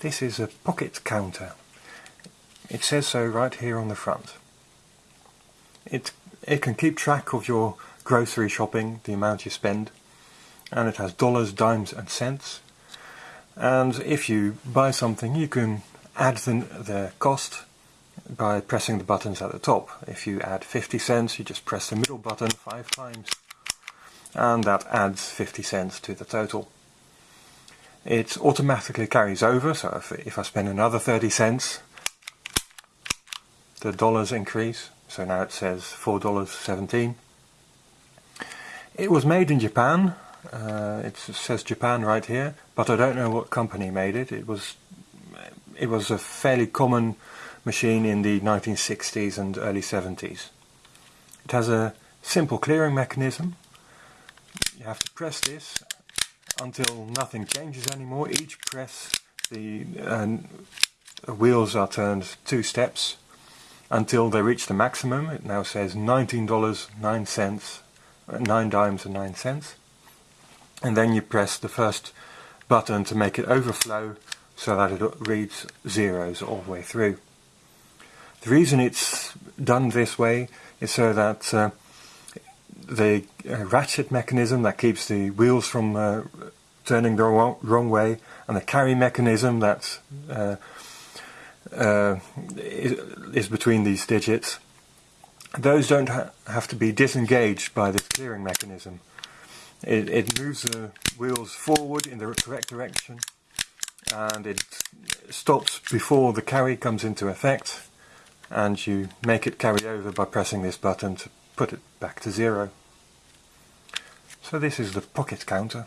This is a pocket counter. It says so right here on the front. It, it can keep track of your grocery shopping, the amount you spend, and it has dollars, dimes and cents. And if you buy something you can add the, the cost by pressing the buttons at the top. If you add 50 cents you just press the middle button five times and that adds 50 cents to the total. It automatically carries over, so if, if I spend another 30 cents, the dollars increase, so now it says $4.17. It was made in Japan, uh, it says Japan right here, but I don't know what company made it. It was, it was a fairly common machine in the 1960s and early 70s. It has a simple clearing mechanism you have to press this until nothing changes anymore. Each press the uh, wheels are turned two steps until they reach the maximum. It now says $19.09, uh, 9 dimes and 9 cents. And then you press the first button to make it overflow so that it reads zeros all the way through. The reason it's done this way is so that uh, the uh, ratchet mechanism that keeps the wheels from uh, turning the wrong, wrong, way and the carry mechanism that uh, is, between these digits those don't ha have to be disengaged by this clearing mechanism. It, it moves the wheels forward in the correct direction and it stops before the carry comes into effect and you make it carry over by pressing this button to put it back to zero. So this is the pocket counter.